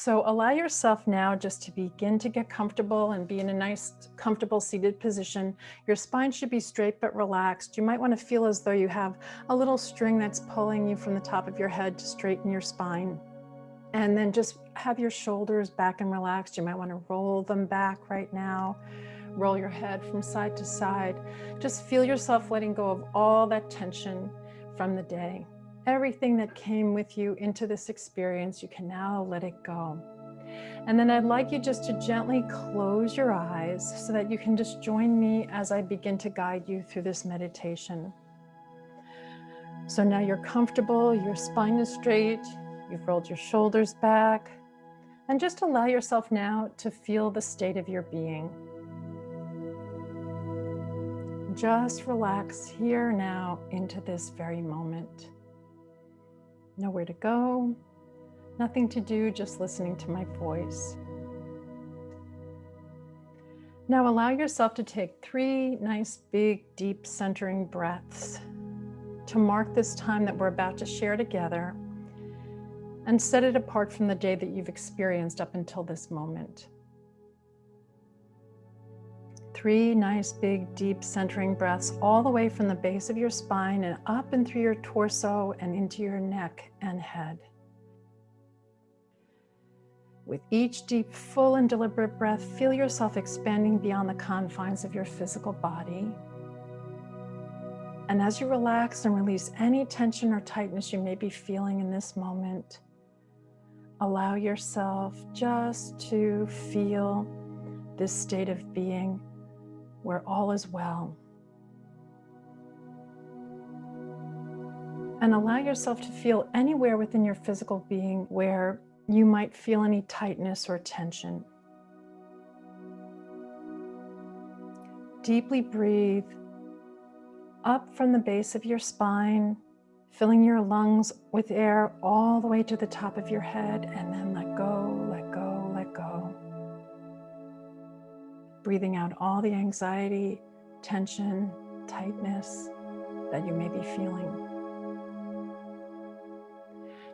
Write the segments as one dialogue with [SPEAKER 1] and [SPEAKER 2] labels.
[SPEAKER 1] So allow yourself now just to begin to get comfortable and be in a nice, comfortable seated position. Your spine should be straight but relaxed. You might want to feel as though you have a little string that's pulling you from the top of your head to straighten your spine. And then just have your shoulders back and relaxed. You might want to roll them back right now. Roll your head from side to side. Just feel yourself letting go of all that tension from the day. Everything that came with you into this experience, you can now let it go. And then I'd like you just to gently close your eyes so that you can just join me as I begin to guide you through this meditation. So now you're comfortable, your spine is straight, you've rolled your shoulders back, and just allow yourself now to feel the state of your being. Just relax here now into this very moment. Nowhere to go, nothing to do, just listening to my voice. Now allow yourself to take three nice, big, deep centering breaths to mark this time that we're about to share together and set it apart from the day that you've experienced up until this moment. Three nice, big, deep centering breaths all the way from the base of your spine and up and through your torso and into your neck and head. With each deep, full and deliberate breath, feel yourself expanding beyond the confines of your physical body. And as you relax and release any tension or tightness you may be feeling in this moment, allow yourself just to feel this state of being where all is well. And allow yourself to feel anywhere within your physical being where you might feel any tightness or tension. Deeply breathe up from the base of your spine filling your lungs with air all the way to the top of your head and then let go, Breathing out all the anxiety, tension, tightness that you may be feeling.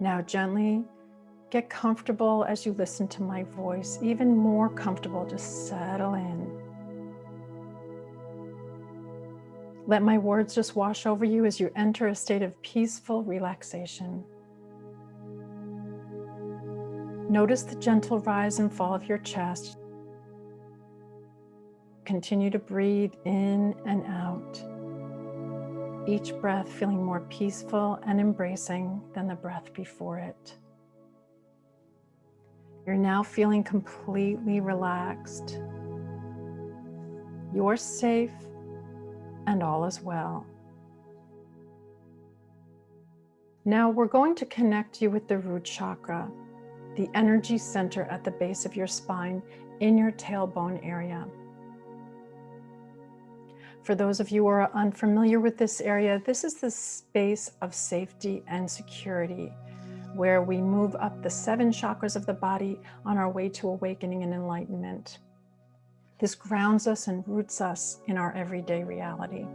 [SPEAKER 1] Now gently get comfortable as you listen to my voice, even more comfortable, just settle in. Let my words just wash over you as you enter a state of peaceful relaxation. Notice the gentle rise and fall of your chest. Continue to breathe in and out. Each breath feeling more peaceful and embracing than the breath before it. You're now feeling completely relaxed. You're safe and all is well. Now we're going to connect you with the root chakra, the energy center at the base of your spine in your tailbone area. For those of you who are unfamiliar with this area, this is the space of safety and security where we move up the seven chakras of the body on our way to awakening and enlightenment. This grounds us and roots us in our everyday reality.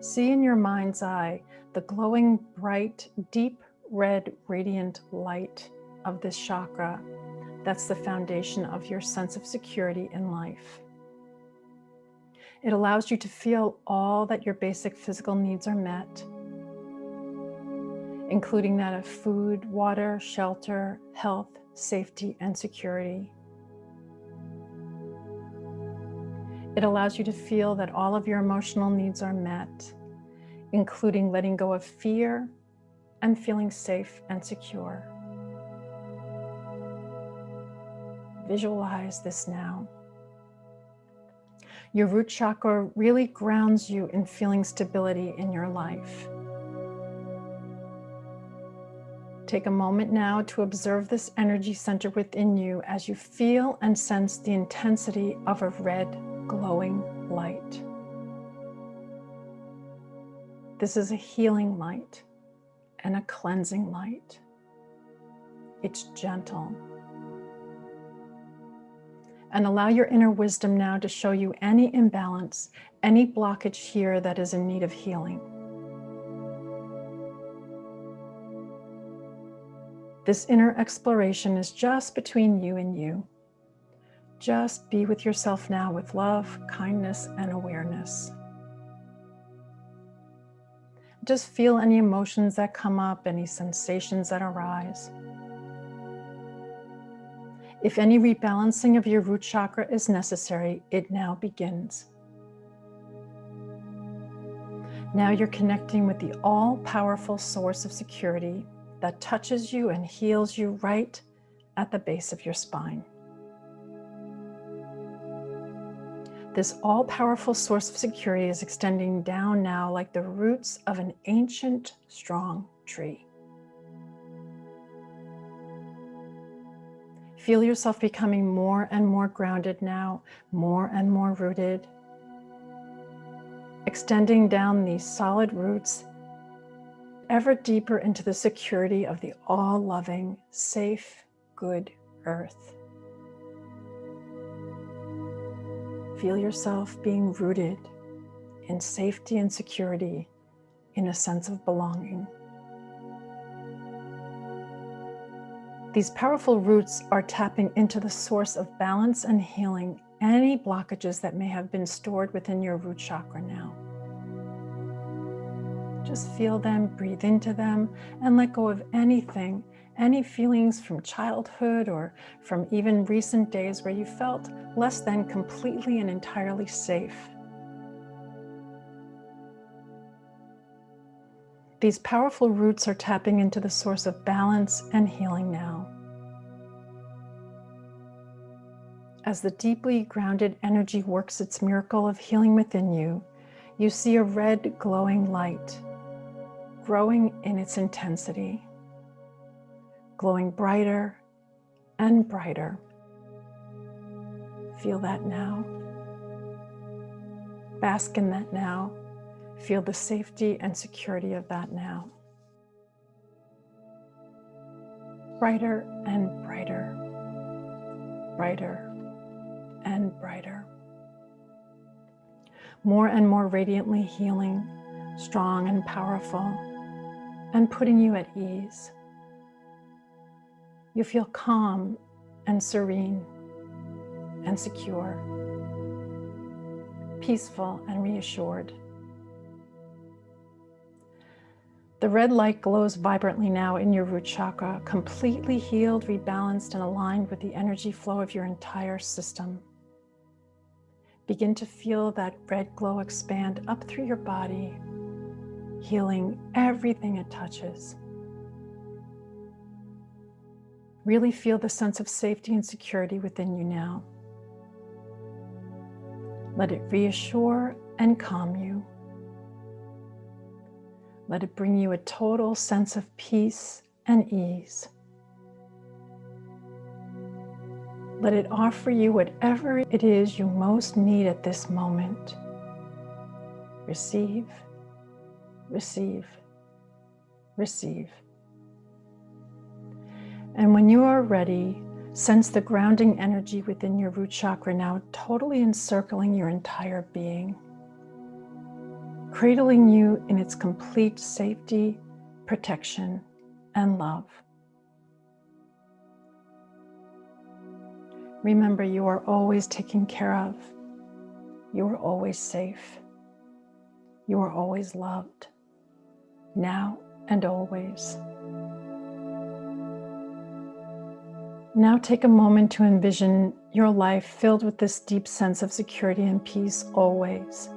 [SPEAKER 1] See in your mind's eye the glowing, bright, deep red, radiant light of this chakra. That's the foundation of your sense of security in life. It allows you to feel all that your basic physical needs are met, including that of food, water, shelter, health, safety, and security. It allows you to feel that all of your emotional needs are met, including letting go of fear and feeling safe and secure. Visualize this now. Your root chakra really grounds you in feeling stability in your life. Take a moment now to observe this energy center within you as you feel and sense the intensity of a red glowing light. This is a healing light and a cleansing light. It's gentle. And allow your inner wisdom now to show you any imbalance, any blockage here that is in need of healing. This inner exploration is just between you and you. Just be with yourself now with love, kindness, and awareness. Just feel any emotions that come up, any sensations that arise. If any rebalancing of your root chakra is necessary, it now begins. Now you're connecting with the all-powerful source of security that touches you and heals you right at the base of your spine. This all-powerful source of security is extending down now like the roots of an ancient, strong tree. Feel yourself becoming more and more grounded now, more and more rooted. Extending down these solid roots ever deeper into the security of the all-loving, safe, good earth. Feel yourself being rooted in safety and security, in a sense of belonging. These powerful roots are tapping into the source of balance and healing any blockages that may have been stored within your root chakra now. Just feel them, breathe into them, and let go of anything, any feelings from childhood or from even recent days where you felt less than completely and entirely safe. These powerful roots are tapping into the source of balance and healing now. As the deeply grounded energy works its miracle of healing within you, you see a red glowing light growing in its intensity, glowing brighter and brighter. Feel that now. Bask in that now. Feel the safety and security of that now. Brighter and brighter, brighter and brighter. More and more radiantly healing, strong and powerful, and putting you at ease. You feel calm and serene and secure, peaceful and reassured. The red light glows vibrantly now in your root chakra, completely healed, rebalanced, and aligned with the energy flow of your entire system. Begin to feel that red glow expand up through your body, healing everything it touches. Really feel the sense of safety and security within you now. Let it reassure and calm you. Let it bring you a total sense of peace and ease. Let it offer you whatever it is you most need at this moment. Receive, receive, receive. And when you are ready, sense the grounding energy within your root chakra now totally encircling your entire being, cradling you in its complete safety, protection, and love. Remember, you are always taken care of. You are always safe. You are always loved, now and always. Now take a moment to envision your life filled with this deep sense of security and peace always.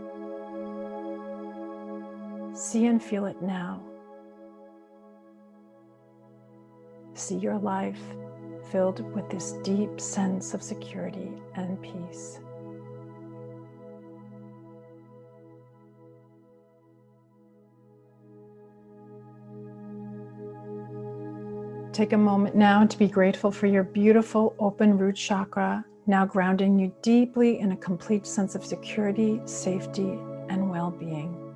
[SPEAKER 1] See and feel it now. See your life filled with this deep sense of security and peace. Take a moment now to be grateful for your beautiful open root chakra, now grounding you deeply in a complete sense of security, safety, and well-being.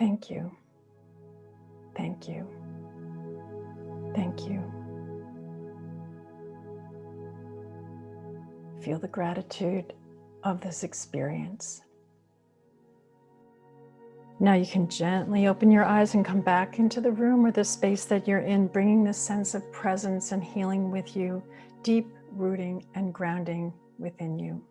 [SPEAKER 1] Thank you. Thank you. Thank you. Feel the gratitude of this experience. Now you can gently open your eyes and come back into the room or the space that you're in, bringing this sense of presence and healing with you, deep rooting and grounding within you.